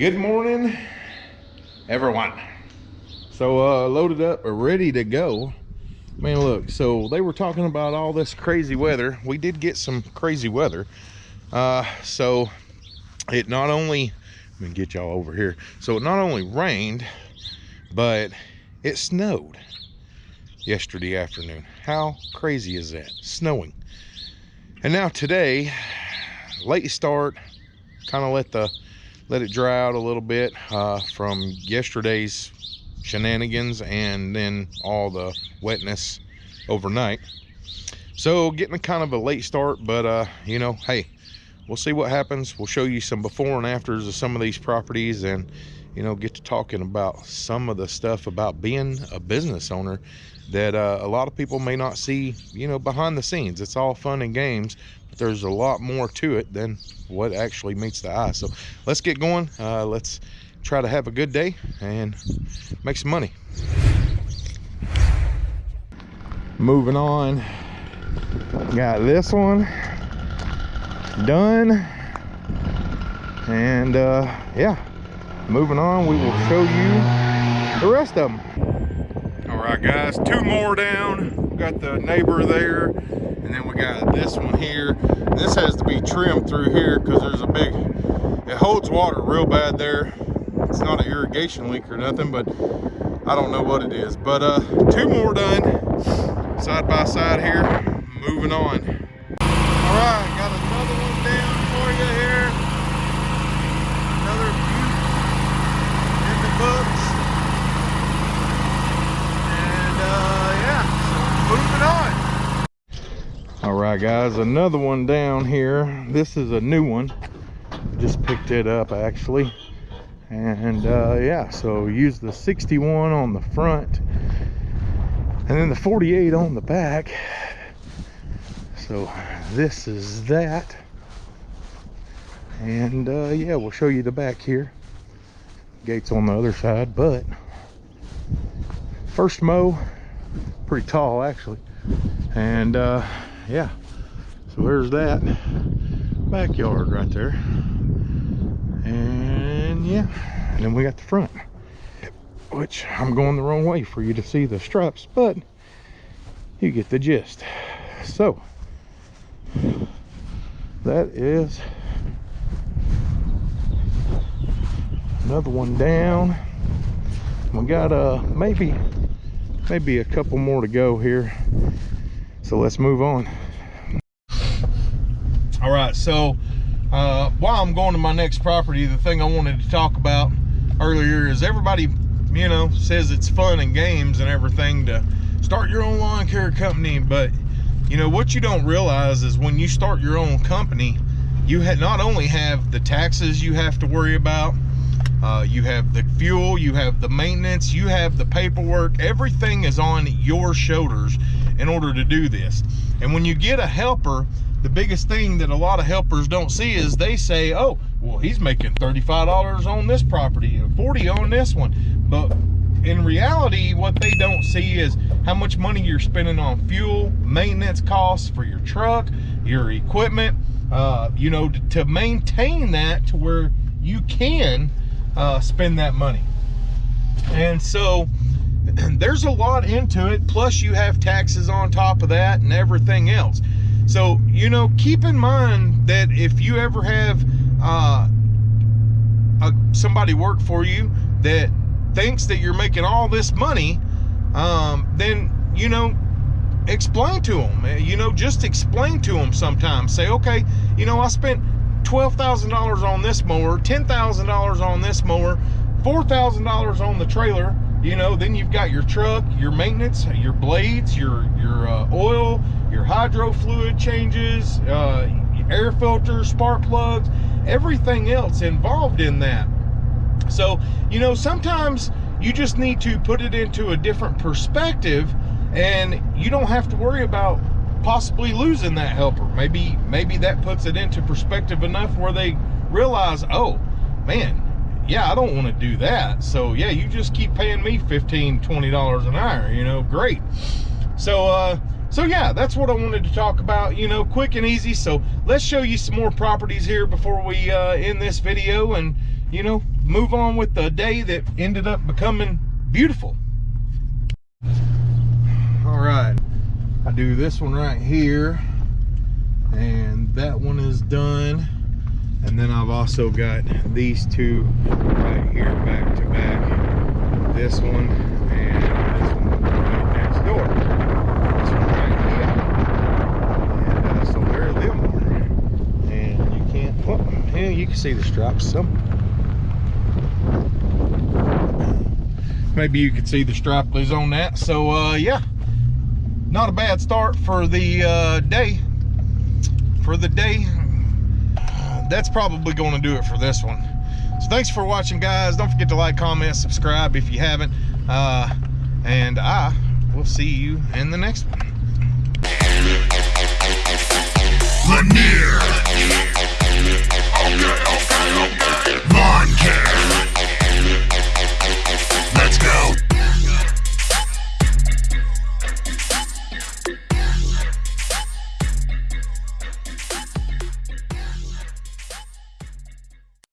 Good morning, everyone. So uh, loaded up, ready to go. Man, look, so they were talking about all this crazy weather. We did get some crazy weather. Uh, so it not only, let me get y'all over here. So it not only rained, but it snowed yesterday afternoon. How crazy is that? Snowing. And now today, late start, kind of let the let it dry out a little bit uh, from yesterday's shenanigans and then all the wetness overnight. So getting a kind of a late start, but uh, you know, hey, we'll see what happens. We'll show you some before and afters of some of these properties and you know, get to talking about some of the stuff about being a business owner that uh, a lot of people may not see, you know, behind the scenes. It's all fun and games, but there's a lot more to it than what actually meets the eye. So let's get going. Uh, let's try to have a good day and make some money. Moving on, got this one done. And uh, yeah, moving on, we will show you the rest of them. All right, guys, two more down. We got the neighbor there, and then we got this one here. This has to be trimmed through here because there's a big, it holds water real bad there. It's not an irrigation leak or nothing, but I don't know what it is. But uh, two more done, side by side here, moving on. All right, got another one down for you here. Another beaut in the books. uh, yeah, moving on. All right, guys, another one down here. This is a new one. Just picked it up actually. And uh, yeah, so use the 61 on the front and then the 48 on the back. So this is that. And uh, yeah, we'll show you the back here. Gates on the other side, but first mow pretty tall actually and uh, yeah so there's that backyard right there. And yeah and then we got the front which I'm going the wrong way for you to see the struts but you get the gist. So that is another one down. We got uh maybe maybe a couple more to go here. So let's move on all right so uh, while i'm going to my next property the thing i wanted to talk about earlier is everybody you know says it's fun and games and everything to start your own lawn care company but you know what you don't realize is when you start your own company you not only have the taxes you have to worry about uh, you have the fuel, you have the maintenance, you have the paperwork. Everything is on your shoulders in order to do this. And when you get a helper, the biggest thing that a lot of helpers don't see is they say, oh, well, he's making $35 on this property and 40 on this one. But in reality, what they don't see is how much money you're spending on fuel, maintenance costs for your truck, your equipment, uh, you know, to maintain that to where you can uh, spend that money. And so there's a lot into it. Plus you have taxes on top of that and everything else. So, you know, keep in mind that if you ever have uh, a, somebody work for you that thinks that you're making all this money, um, then, you know, explain to them, you know, just explain to them sometimes. Say, okay, you know, I spent $12,000 on this mower, $10,000 on this mower, $4,000 on the trailer, you know, then you've got your truck, your maintenance, your blades, your, your uh, oil, your hydro fluid changes, uh, air filters, spark plugs, everything else involved in that. So, you know, sometimes you just need to put it into a different perspective and you don't have to worry about possibly losing that helper. Maybe maybe that puts it into perspective enough where they realize, oh, man, yeah, I don't want to do that. So yeah, you just keep paying me 15, 20 dollars an hour, you know, great. So uh so yeah, that's what I wanted to talk about, you know, quick and easy. So let's show you some more properties here before we uh end this video and you know, move on with the day that ended up becoming beautiful. All right, I do this one right here, and that one is done. And then I've also got these two right here back to back. This one and this one right next door. This one right here. And uh, so there them are. And you can't, well, yeah, you can see the stripes some. Maybe you can see the stripless on that. So uh, yeah, not a bad start for the uh, day. For the day, that's probably going to do it for this one. So thanks for watching, guys. Don't forget to like, comment, subscribe if you haven't. Uh, and I will see you in the next one. Lanier. Lawn care.